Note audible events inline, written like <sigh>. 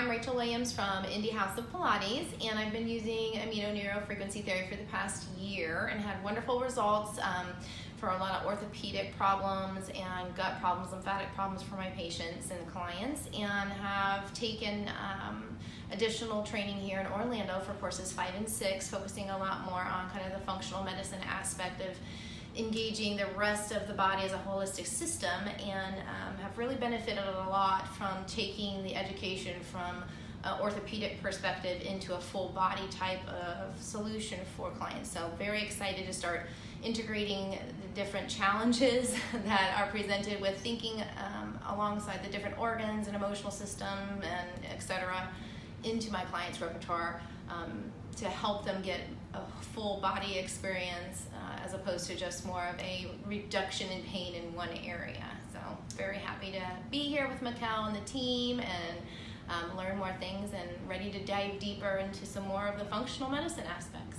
I'm Rachel Williams from Indie House of Pilates, and I've been using Amino Neuro Frequency therapy for the past year and had wonderful results um, for a lot of orthopedic problems and gut problems, lymphatic problems for my patients and clients, and have taken um, additional training here in Orlando for courses five and six, focusing a lot more on kind of the functional medicine aspect of engaging the rest of the body as a holistic system and um, have really benefited a lot from taking the education from an orthopedic perspective into a full body type of solution for clients. So very excited to start integrating the different challenges <laughs> that are presented with thinking um, alongside the different organs and emotional system and etc into my client's repertoire um, to help them get a full body experience uh, as opposed to just more of a reduction in pain in one area. So very happy to be here with Mikkel and the team and um, learn more things and ready to dive deeper into some more of the functional medicine aspects.